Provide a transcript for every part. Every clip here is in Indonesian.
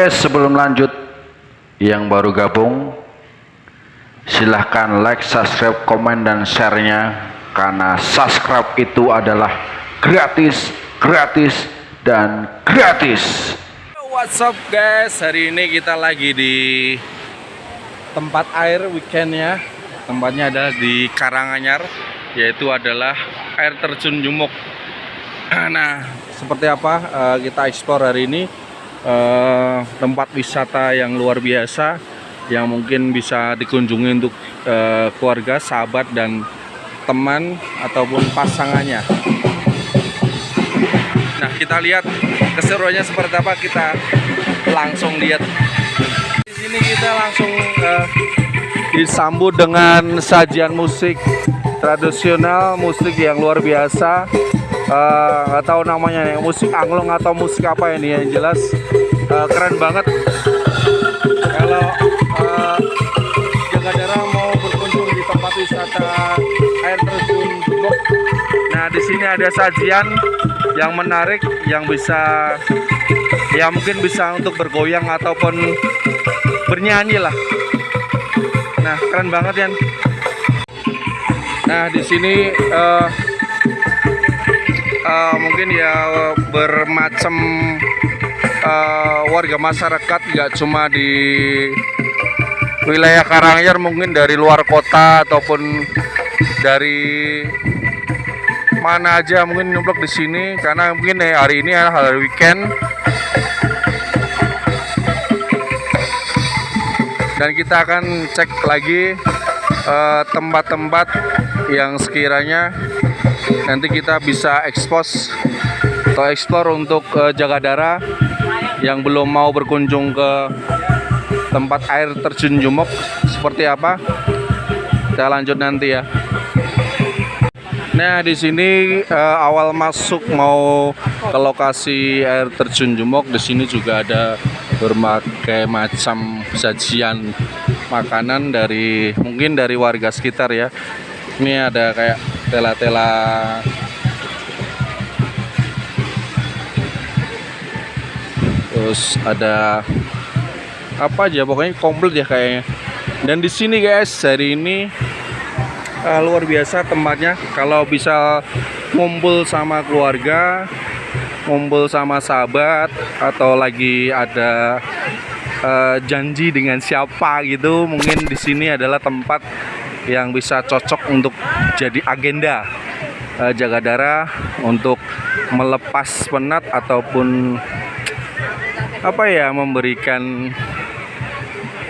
guys sebelum lanjut yang baru gabung silahkan like, subscribe, komen, dan share-nya karena subscribe itu adalah gratis, gratis, dan gratis. What's up guys, hari ini kita lagi di tempat air weekendnya. Tempatnya adalah di Karanganyar yaitu adalah air terjun Jumuk. Nah seperti apa uh, kita explore hari ini uh, tempat wisata yang luar biasa yang mungkin bisa dikunjungi untuk uh, keluarga, sahabat dan teman ataupun pasangannya. Nah, kita lihat keseruannya seperti apa kita langsung lihat. Di sini kita langsung uh, disambut dengan sajian musik tradisional, musik yang luar biasa. Uh, nggak tahu namanya nih, musik anglong atau musik apa ini yang jelas uh, keren banget. Kalau Jagadara mau berkunjung di tempat wisata air terjun Jumok. Nah, di sini ada sajian yang menarik yang bisa ya mungkin bisa untuk bergoyang ataupun bernyanyi lah. Nah, keren banget ya. Nah, di sini uh, uh, mungkin ya bermacam uh, warga masyarakat nggak cuma di wilayah Karanganyar mungkin dari luar kota ataupun dari mana aja mungkin nyemplok di sini karena mungkin hari ini adalah hari weekend. Dan kita akan cek lagi eh, tempat-tempat uh, yang sekiranya nanti kita bisa ekspos atau eksplor untuk uh, jaga darah yang belum mau berkunjung ke tempat air terjun Jumok seperti apa? Kita lanjut nanti ya. Nah di sini uh, awal masuk mau ke lokasi air terjun Jumok di sini juga ada berbagai macam sajian makanan dari mungkin dari warga sekitar ya. Ini ada kayak tela-tela. Terus ada apa aja pokoknya komplit ya kayaknya. Dan di sini guys hari ini uh, luar biasa tempatnya. Kalau bisa ngumpul sama keluarga ngumpul sama sahabat atau lagi ada uh, janji dengan siapa gitu mungkin di sini adalah tempat yang bisa cocok untuk jadi agenda uh, jaga darah untuk melepas penat ataupun apa ya memberikan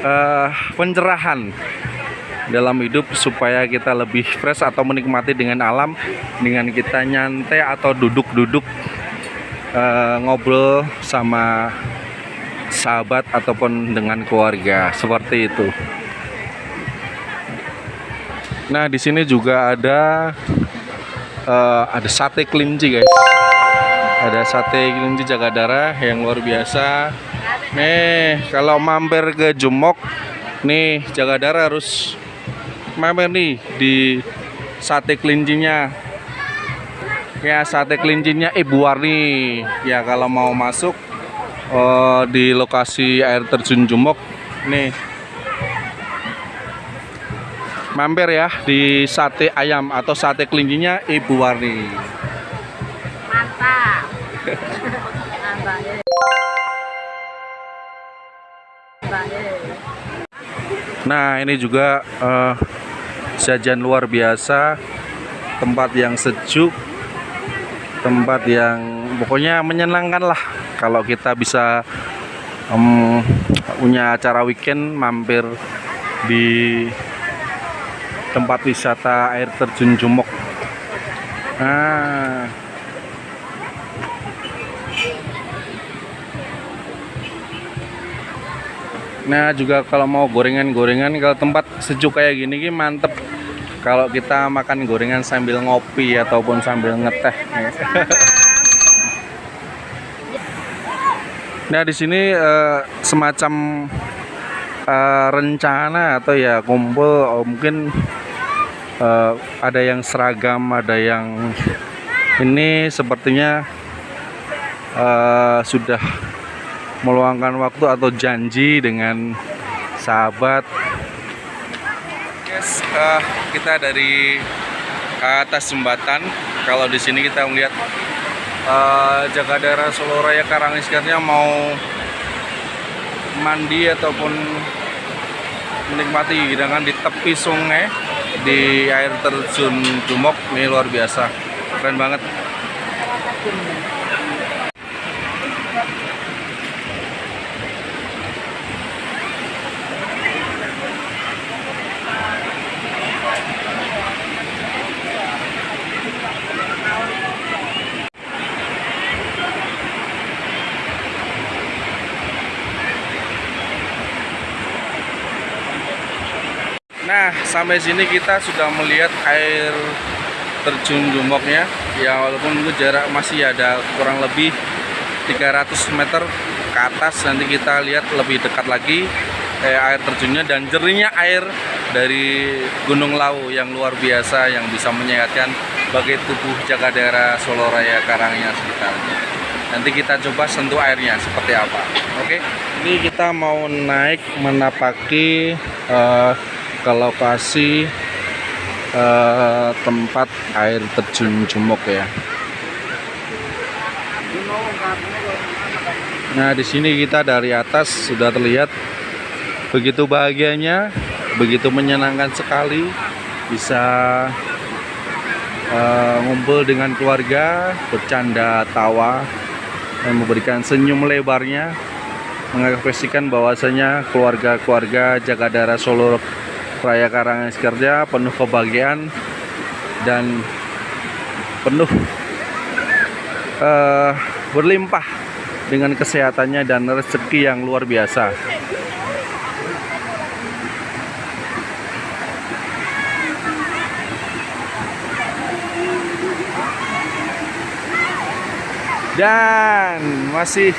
uh, pencerahan dalam hidup supaya kita lebih fresh atau menikmati dengan alam dengan kita nyantai atau duduk-duduk uh, ngobrol sama sahabat ataupun dengan keluarga seperti itu. Nah di sini juga ada uh, ada sate kelinci guys. Ada sate kelinci jaga darah yang luar biasa Nih, kalau mampir ke Jumok, nih jaga darah harus mampir nih di sate kelincinya. Ya, sate kelincinya Ibu Warni. Ya, kalau mau masuk uh, di lokasi air terjun Jumok, nih mampir ya di sate ayam atau sate kelincinya Ibu Warni. Mantap. Nah ini juga uh, sajian luar biasa Tempat yang sejuk Tempat yang pokoknya menyenangkan lah Kalau kita bisa um, punya acara weekend mampir di tempat wisata air terjun Jumok. Nah Nah juga kalau mau gorengan-gorengan kalau tempat sejuk kayak gini mantep. Kalau kita makan gorengan sambil ngopi ataupun sambil ngeteh. Nah di sini eh, semacam eh, rencana atau ya kumpul oh, mungkin eh, ada yang seragam, ada yang ini sepertinya eh, sudah meluangkan waktu atau janji dengan sahabat. Guys, eh, kita dari atas jembatan. Kalau di sini kita melihat eh, jaga daerah Solo Raya Karangiskarnya mau mandi ataupun menikmati hidangan di tepi sungai di air terjun Jumok ini luar biasa. Keren banget Nah, sampai sini kita sudah melihat air terjun Jumoknya. Ya, walaupun itu jarak masih ada kurang lebih 300 meter ke atas. Nanti kita lihat lebih dekat lagi eh, air terjunnya dan jernihnya air dari Gunung Lau yang luar biasa yang bisa menyehatkan bagi tubuh jaga daerah Solo Raya Karangnya sekitarnya. Nanti kita coba sentuh airnya seperti apa. Oke, ini kita mau naik menapaki eh, ke lokasi eh, tempat air terjun Jumok ya. Nah, di sini kita dari atas sudah terlihat begitu bahagianya, begitu menyenangkan sekali bisa eh, ngumpul dengan keluarga, bercanda, tawa, dan memberikan senyum lebarnya mengekspresikan bahwasanya keluarga-keluarga jaga daerah Solo Raya Karangaskarja penuh kebahagiaan dan penuh eh, berlimpah dengan kesehatannya dan rezeki yang luar biasa. Dan masih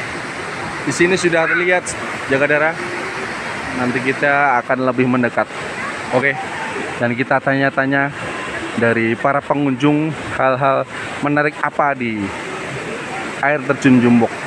di sini sudah terlihat jaga daerah. Nanti kita akan lebih mendekat. Oke. Dan kita tanya-tanya dari para pengunjung hal-hal menarik apa di air terjun Jumbok.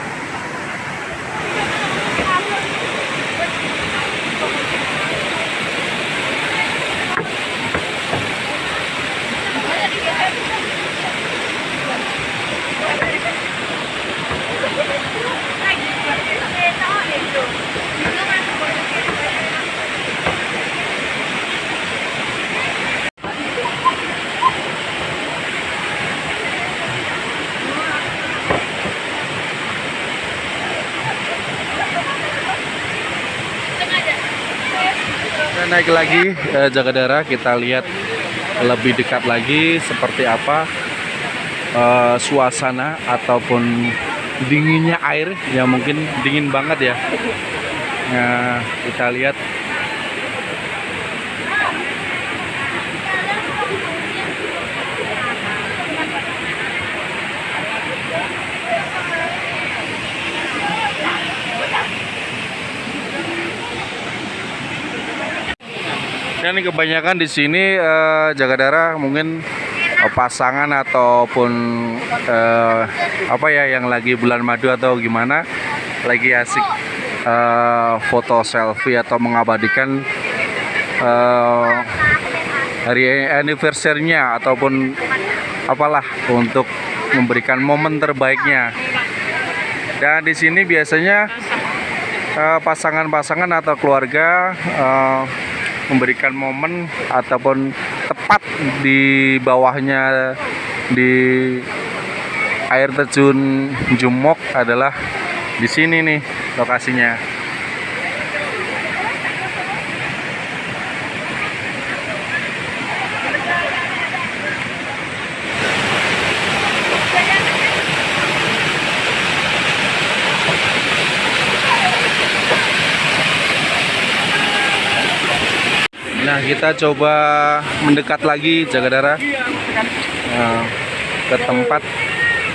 Naik lagi eh, jaga daerah kita lihat lebih dekat lagi seperti apa eh, suasana ataupun dinginnya air ya mungkin dingin banget ya. Nah kita lihat Dan kebanyakan di sini eh, jaga daerah mungkin eh, pasangan ataupun eh, apa ya yang lagi bulan madu atau gimana lagi asik eh, foto selfie atau mengabadikan eh, hari anniversary-nya ataupun apalah untuk memberikan momen terbaiknya. Dan di sini biasanya eh, pasangan-pasangan atau keluarga eh, memberikan momen ataupun tepat di bawahnya di air terjun Jumok adalah di sini nih lokasinya. Nah, kita coba mendekat lagi jaga darah. Nah, ke tempat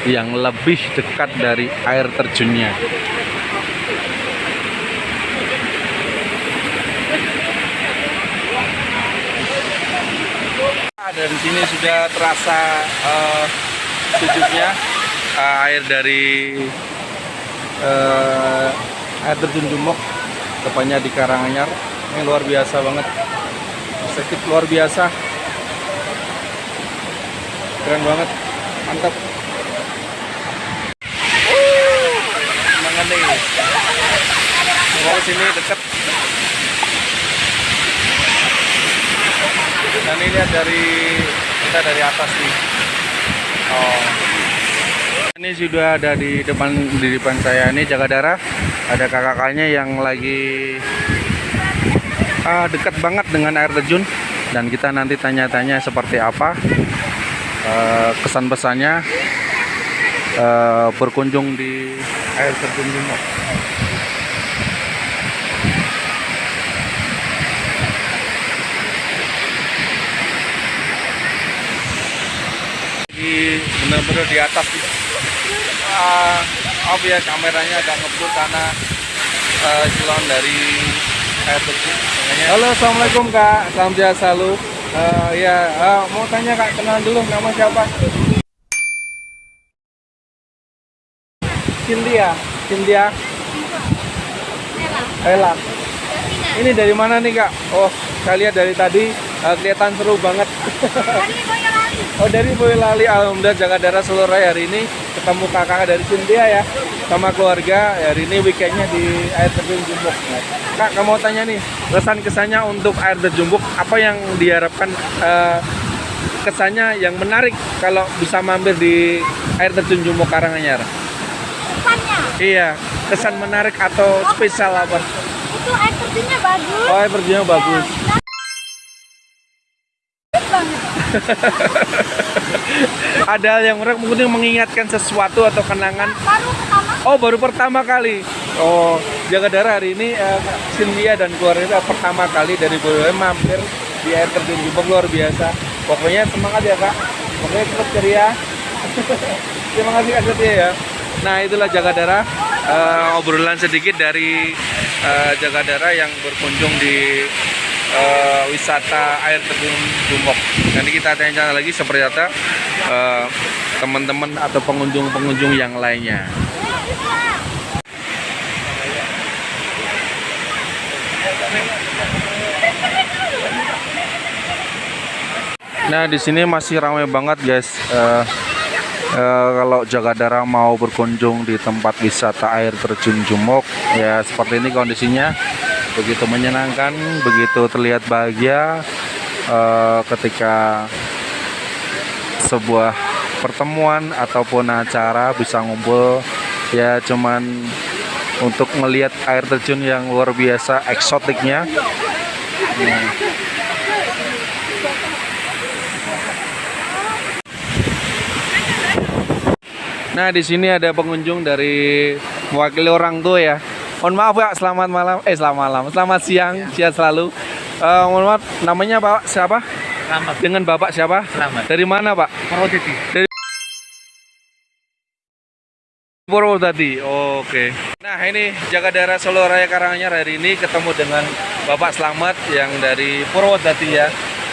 yang lebih dekat dari air terjunnya. Dan di sini sudah terasa eh, sejuknya eh, air dari eh, air terjun Jumok tepatnya di Karanganyar. Ini luar biasa banget sakit luar biasa. Keren banget. Mantap. Semangat sini deket. Dan ini lihat dari kita dari atas nih. Oh. Ini sudah ada di depan di depan saya. Ini jaga darah. Ada kakak-kakaknya yang lagi ah, dekat banget dengan air terjun dan kita nanti tanya-tanya seperti apa eh, kesan pesannya eh, berkunjung di air terjun Jumok. Di benar-benar di atas. Ah, maaf ya kameranya agak ngebut karena silon dari air terjun. Makanya- Halo, assalamualaikum kak, salam sehat selalu. Eh, ya, eh, mau tanya kak, kenalan dulu, nama siapa? Cynthia, Cynthia, Ella. Ini dari mana nih kak? Oh, saya lihat dari tadi eh, kelihatan seru banget. Oh dari Boyolali, alhamdulillah jaga darah seluruh hari ini ketemu kakak dari Cynthia ya sama keluarga hari ini weekendnya di air terjun Jumbuk. Kak, kamu mau tanya nih kesan kesannya untuk air terjun Jumbuk apa yang diharapkan eh, kesannya yang menarik kalau bisa mampir di air terjun Jumbuk Karanganyar? Kesannya, Iya, kesan menarik atau spesial apa? itu air terjunnya bagus. Oh, air terjunnya bagus. Bagus banget. Ada hal yang menarik mungkin mengingatkan sesuatu atau kenangan Baru pertama Oh baru pertama kali. Oh jaga darah hari ini eh, Cynthia dan keluarga pertama kali dari Boyolali mampir di air terjun Jumbo luar biasa. Pokoknya semangat ya kak. Pokoknya tetap ceria. Terima kasih kak Setia ya. Nah itulah jaga darah eh, obrolan sedikit dari eh, jaga darah yang berkunjung di eh, wisata air terjun Jumbok. Nanti kita tanya lagi seperti apa eh, teman-teman atau pengunjung-pengunjung yang lainnya. Nah di sini masih ramai banget guys. Eh, eh, kalau jaga darah mau berkunjung di tempat wisata air terjun Jumok, ya seperti ini kondisinya. Begitu menyenangkan, begitu terlihat bahagia eh, ketika sebuah pertemuan ataupun acara bisa ngumpul ya cuman untuk melihat air terjun yang luar biasa eksotiknya. Nah, Nah, di sini ada pengunjung dari mewakili orang tua ya. Mohon maaf Pak, selamat malam. Eh, selamat malam. Selamat siang, siang selalu. Eh, mohon maaf, namanya Bapak siapa? Selamat. Dengan Bapak siapa? Selamat. Dari mana, Pak? Purwodadi. Purwodadi. Oke. Nah, ini jaga daerah Solo Raya Karanganyar hari ini ketemu dengan Bapak Slamet yang dari Purwodadi ya.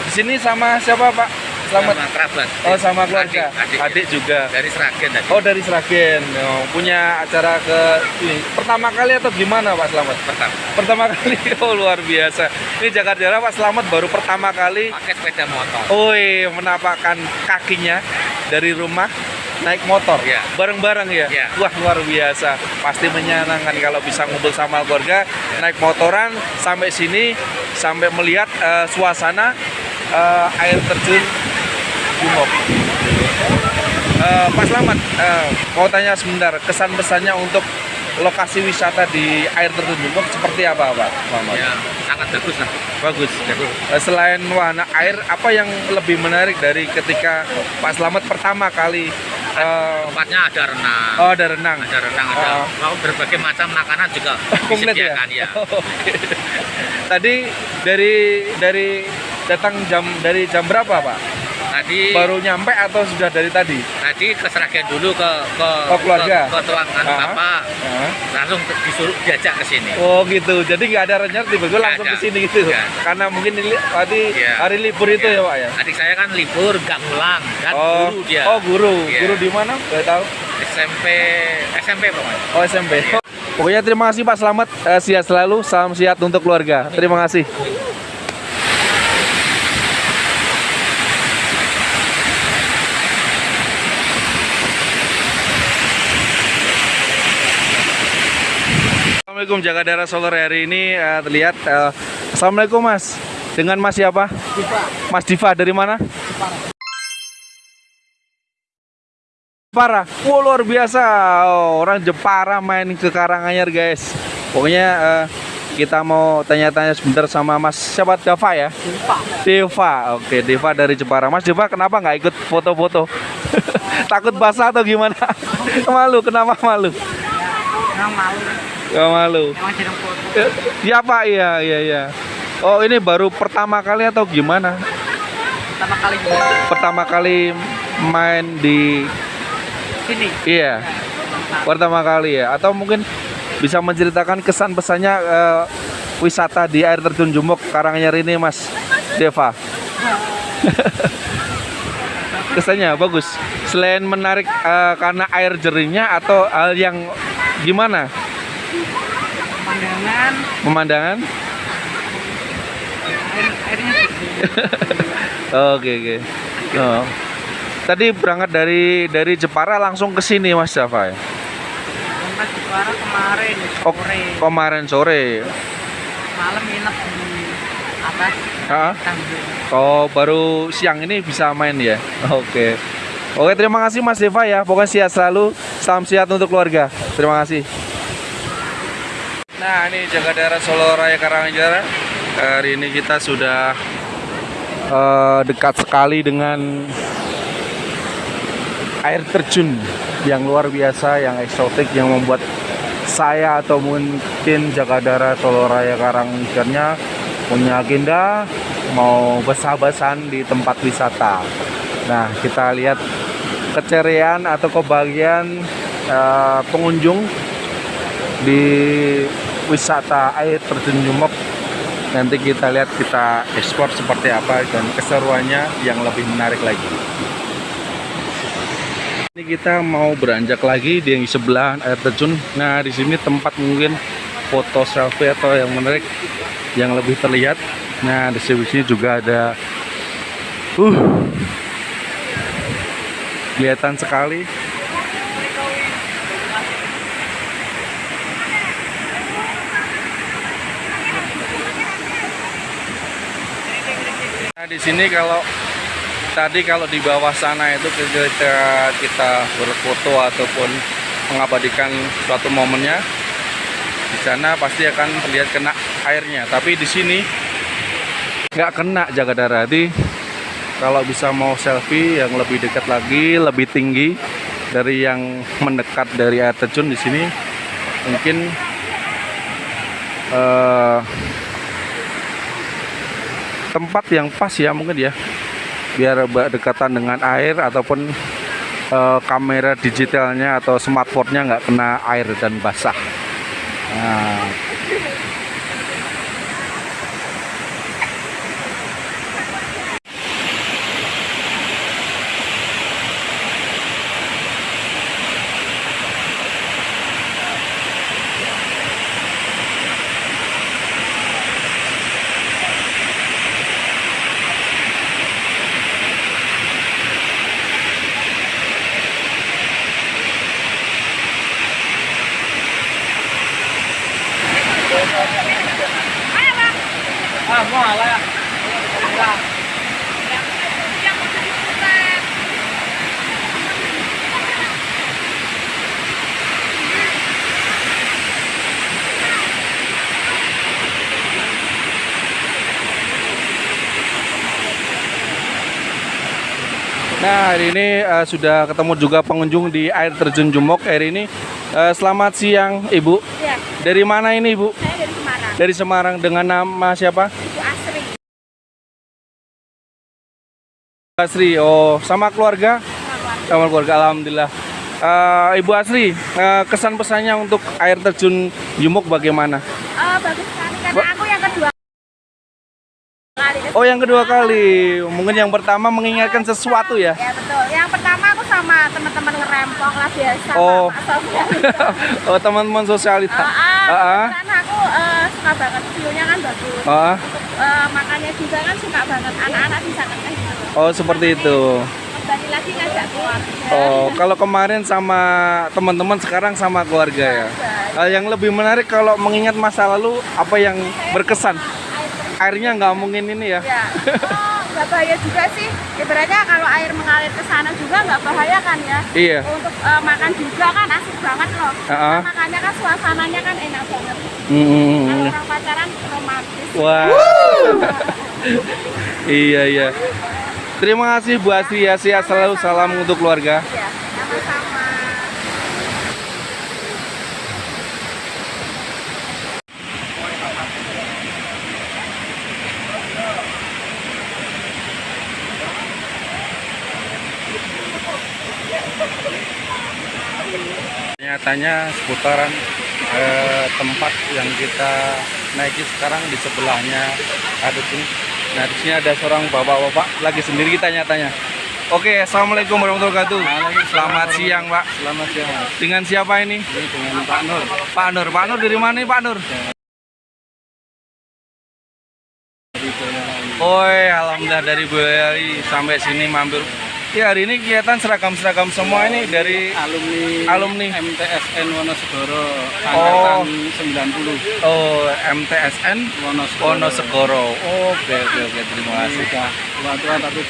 Di sini sama siapa, Pak? Slamet. Sama kerabat. Oh, sama keluarga. Adik, Adik juga. Dari Seragen tadi. Oh dari Sragen, Oh, punya acara ke ini pertama kali atau gimana Pak Slamet? Pertama. Pertama kali, oh luar biasa. Ini Jakarta Daerah Pak Slamet baru pertama kali, Pakai sepeda motor. oi menapakkan kakinya dari rumah naik motor, Iya. bareng-bareng ya. Iya. Wah luar biasa, pasti menyenangkan kalau bisa ngumpul sama keluarga, naik motoran sampai sini, sampai melihat eh, suasana eh, air terjun Jumok. Eh, Pak Slamet, eh, mau tanya sebentar, kesan pesannya untuk lokasi wisata di air terjun Jumok seperti apa, Pak Muhammad? Ya, sangat bagus lah. Bagus. Bagus. Eh, Selain wahana air, apa yang lebih menarik dari ketika Pak Slamet pertama kali Tempatnya ada renang. oh, ada renang. Ada renang, ada Oh. mau berbagai macam makanan juga ya? disediakan ya. Oke. Tadi dari dari datang jam dari jam berapa, Pak? Tadi Baru nyampe atau sudah dari tadi? tadi ke Seragen dulu ke ke Oh, keluarga? ke, ke tuangan bapak Hah? langsung disuruh diajak ke sini. Oh gitu, jadi nggak ada rencana tiba-tiba langsung ke sini gitu. Karena mungkin ini tadi Iya. hari libur itu ya pak ya. Adik saya kan libur, nggak ngulang, kan Oh, guru dia. oh guru, Iya. guru di mana? Gak tahu. SMP SMP pokoknya. Oh SMP. Pokoknya terima kasih Pak, selamat eh, sehat selalu, salam sehat untuk keluarga. Terima kasih. Assalamualaikum jaga daerah Solo hari ini eh, terlihat eh, Assalamualaikum Mas dengan Mas siapa? Mas Diva dari mana? Jepara. Wow, luar biasa. Oh, orang Jepara main ke Karanganyar, guys. Pokoknya eh, kita mau tanya-tanya sebentar sama Mas siapa Deva ya? Deva. Oke, Deva dari Jepara. Mas Deva kenapa nggak ikut foto-foto? Takut basah atau gimana? malu, kenapa malu, Gak malu. emang jarang foto. Eh, Iya Pak, iya, iya, iya. Oh ini baru pertama kali atau gimana? Pertama kali Pertama kali main di sini. Iya. Pertama kali ya atau mungkin bisa menceritakan kesan pesannya eh, wisata di air terjun Jumok Karanganyar ini Mas Deva. Kesannya bagus. Selain menarik eh, karena air jernih atau hal yang gimana? Pemandangan, Pemandangan? air, airnya. Oke oke. Oh. Tadi berangkat dari dari Jepara langsung ke sini Mas Dava ya? Di Jepara kemarin Oh, sore, kemarin sore. malam nginep di atas tanggul. Oh, baru siang ini bisa main ya? Oke. Oke, terima kasih Mas Deva ya. Pokoknya sehat selalu. Salam sehat untuk keluarga. Terima kasih. Nah, ini jaga daerah Solo Raya Karanganyar. Hari ini kita sudah eh, dekat sekali dengan air terjun yang luar biasa, yang eksotik, yang membuat saya atau mungkin jaga daerah Solo Raya Karanganyarnya punya agenda mau besar-besaran di tempat wisata. Nah, kita lihat keceriaan atau kebahagiaan eh, pengunjung di wisata air terjun Jumok. Nanti kita lihat kita ekspor seperti apa dan keseruannya yang lebih menarik lagi. Ini kita mau beranjak lagi di yang sebelah air terjun. Nah, di sini tempat mungkin foto selfie atau yang menarik yang lebih terlihat. Nah, di sini juga ada uh kelihatan sekali. Di sini kalau tadi kalau di bawah sana itu ketika kita berfoto ataupun mengabadikan suatu momennya di sana pasti akan terlihat kena airnya. Tapi di sini nggak kena jaga daerah Jadi kalau bisa mau selfie yang lebih dekat lagi lebih tinggi dari yang mendekat dari air terjun di sini mungkin eh, tempat yang pas ya mungkin ya biar berdekatan dengan air ataupun eh, kamera digitalnya atau smartphone-nya nggak kena air dan basah. Nah, Nah, hari ini eh, sudah ketemu juga pengunjung di air terjun Jumok. Hari ini eh, selamat siang, Ibu. Ya, Dari mana ini, Ibu? saya dari Semarang. Dari Semarang dengan nama siapa? Ibu Asri. Asri. Oh, sama keluarga? Semarang. Sama keluarga, alhamdulillah. Eh, Ibu Asri, eh, kesan pesannya untuk air terjun Jumok bagaimana? Eh, bagus sekali karena Ba- aku yang kedua kali. Oh, yang kedua kali. Mungkin yang pertama mengingatkan sesuatu ya. Ya betul. Yang pertama aku sama teman-teman ngerempong lah biasa. Oh. Oh, teman-teman sosialita. Ah, ah, Ah, ah. kebetulan aku eh, suka banget view-nya kan bagus. Ah, Eh, makannya juga kan suka banget anak-anak bisa gitu. oh, seperti itu. Kembali lagi ngajak keluarga. Oh, kalau kemarin sama teman-teman, sekarang sama keluarga ya. Hal yang lebih menarik kalau mengingat masa lalu, apa yang berkesan? Airnya nggak mungkin ini ya. Ya. Oh, nggak bahaya juga sih. Ibaratnya kalau air mengalir ke sana juga nggak bahaya kan ya. Iya. Untuk eh, makan juga kan asik banget loh. Ah. Nah, makanya kan suasananya kan enak banget. Hmm. Kalau orang pacaran romantis. Wah. iya iya. Terima kasih Bu Asri ya. Selalu. Salam untuk keluarga. Ya, Nyatanya seputaran eh, tempat yang kita naiki sekarang di sebelahnya ada sini. Nah di sini ada seorang bapak-bapak lagi sendiri kita nyatanya. Oke, assalamualaikum warahmatullahi wabarakatuh. Selamat siang, Pak. Selamat siang. Dengan siapa ini? dengan Pak Nur. Pak Nur. Pak Nur dari mana nih, Pak Nur? Oi, alhamdulillah dari Boyolali sampai sini mampir. Ya hari ini kelihatan seragam-seragam semua ini dari Alumni alumni. MTSN Wonosegoro Oh. angkatan 90 Oh, MTSN Wonosegoro. Wonosegoro. Oke, oke, oke. Terima kasih. Sudah tua-tua tapi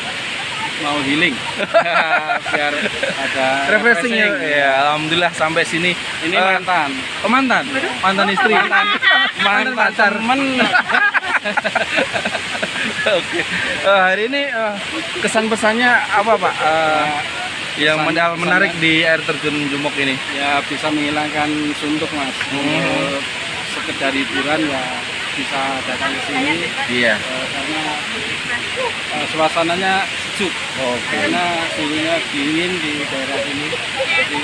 mau healing biar ada Refreshing ya. Ya, alhamdulillah sampai sini. Ini Eh, mantan. oh, mantan. Mantan istri. Mantan pacar. temen. Oke. Eh, hari ini eh, kesan pesannya apa, Pak? Eh, yang Pesan- men- menarik di air terjun Jumok ini. ya bisa menghilangkan suntuk mas. Untuk sekedar hiburan ya bisa datang ke sini Iya. eh, karena eh, suasananya sejuk. Oke. Karena suhunya dingin di daerah ini. Jadi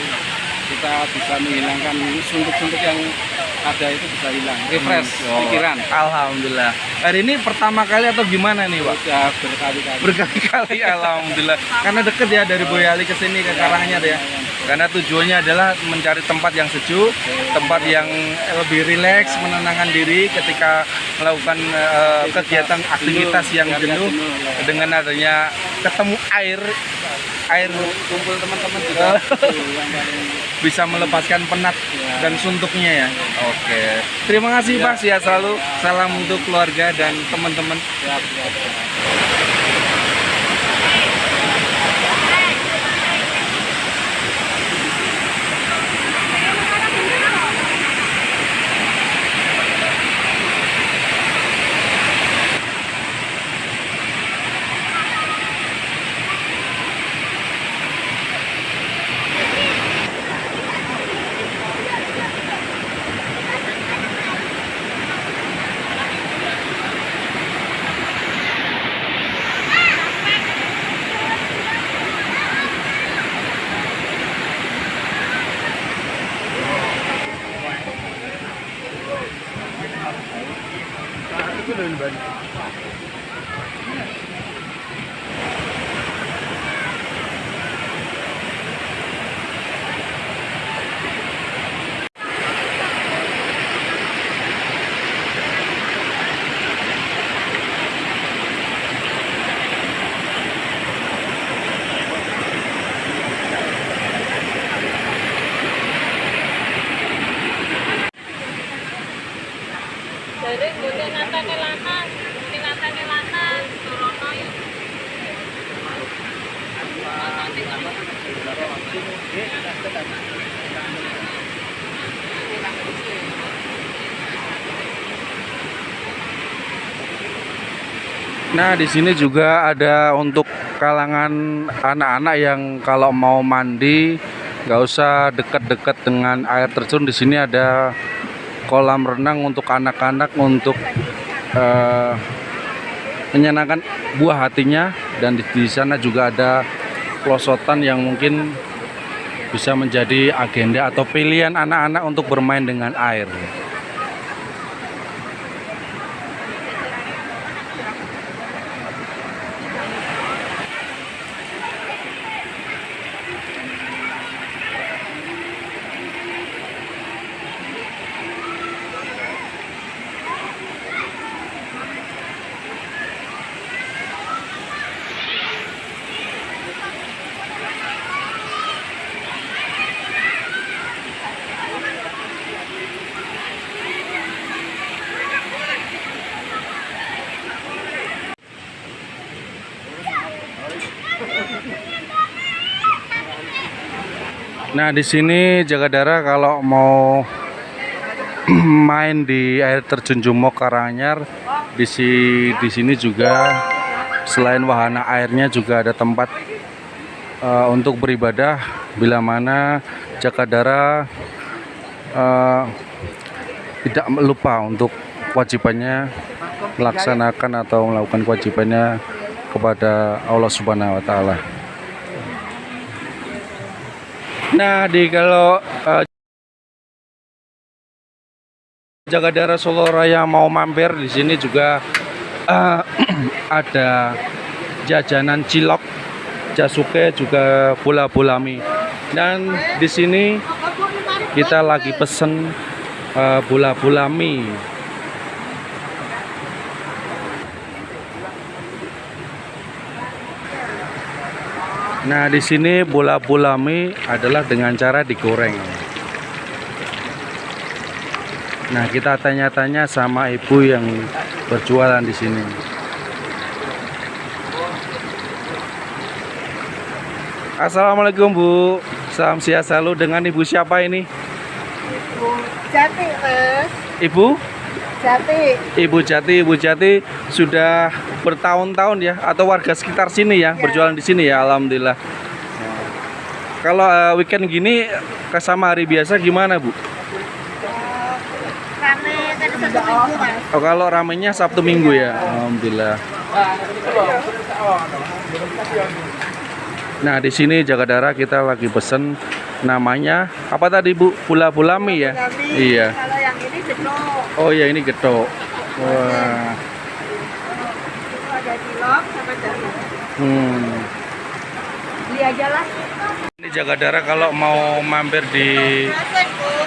kita bisa menghilangkan suntuk-suntuk yang ada itu bisa hilang. Refresh Oh, pikiran. Alhamdulillah. Hari ini pertama kali atau gimana nih, Pak? Sudah berkali-kali. Berkali-kali alhamdulillah. Karena deket ya dari Boyolali ke sini ke Karanganyar ya. Karena tujuannya adalah mencari tempat yang sejuk, tempat yang lebih rileks, menenangkan diri ketika melakukan eh, kegiatan aktivitas yang jenuh ya. dengan adanya ketemu air air kumpul teman-teman juga paling bisa melepaskan penat Ya. dan suntuknya ya. Oke. Terima kasih Pak, sehat selalu. Salam untuk keluarga dan teman-teman. siap, siap, siap. Nah, di sini juga ada untuk kalangan anak-anak yang kalau mau mandi nggak usah dekat-dekat dengan air terjun. Di sini ada kolam renang untuk anak-anak untuk eh, menyenangkan buah hatinya dan di, di sana juga ada pelosotan yang mungkin bisa menjadi agenda atau pilihan anak-anak untuk bermain dengan air. Nah, di sini Jagadara kalau mau main di air terjun Jumok Karanganyar di si di sini juga selain wahana airnya juga ada tempat eh, untuk beribadah bila mana Jagadara eh, tidak lupa untuk kewajibannya melaksanakan atau melakukan kewajibannya kepada Allah Subhanahu wa taala. Nah, di kalau eh, Jagadara Solo Raya mau mampir di sini juga eh, ada jajanan cilok, jasuke juga bola-bola mie. Dan di sini kita lagi pesen eh, bola-bola mie. Nah, di sini bola-bola mie adalah dengan cara digoreng. Nah, kita tanya-tanya sama ibu yang berjualan di sini. Assalamualaikum Bu, salam sehat selalu dengan ibu siapa ini? Jati, Mas. Ibu? Jati. Ibu Jati, Ibu Jati sudah bertahun-tahun ya atau warga sekitar sini ya, berjualan di sini ya, alhamdulillah. Kalau eh, weekend gini ke sama hari biasa gimana Bu? Rame tadi satu minggu, Mas. Oh, kalau ramenya Sabtu Minggu ya, alhamdulillah. Nah di sini Jagadara kita lagi pesen namanya apa tadi Bu? Pula pula mie ya? Kami, Iya. Kalau yang ini jedok. Oh iya ini getok. Wah. Itu ada cilok sama jahe. Hmm. Beli aja lah. Ini Jagadara kalau mau mampir di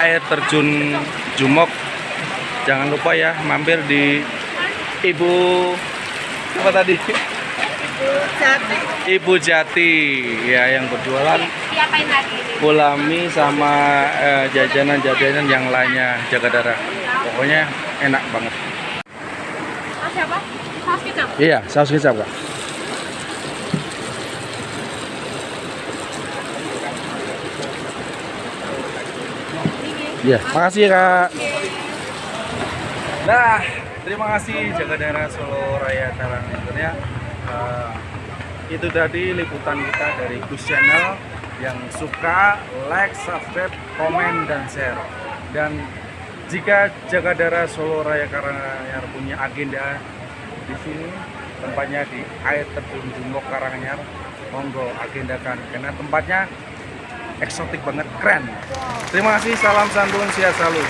air terjun Jumok jangan lupa ya mampir di Ibu apa tadi? Jati. Ibu Jati ya yang berjualan Diapain lagi sama eh, jajanan-jajanan yang lainnya Jagadara. Pokoknya enak banget. Mas siapa? Saus kecap. Iya, saus kecap kak. Iya, makasih ya kak. Nah, terima kasih Jagadara Solo Raya Karanganyar ya. Eh, itu tadi liputan kita dari Gus Channel yang suka like, subscribe, komen dan share. Dan jika Jagadara Solo Raya Karanganyar punya agenda di sini tempatnya di air terjun Jumbo Karanganyar monggo agendakan karena tempatnya eksotik banget keren terima kasih salam santun sehat selalu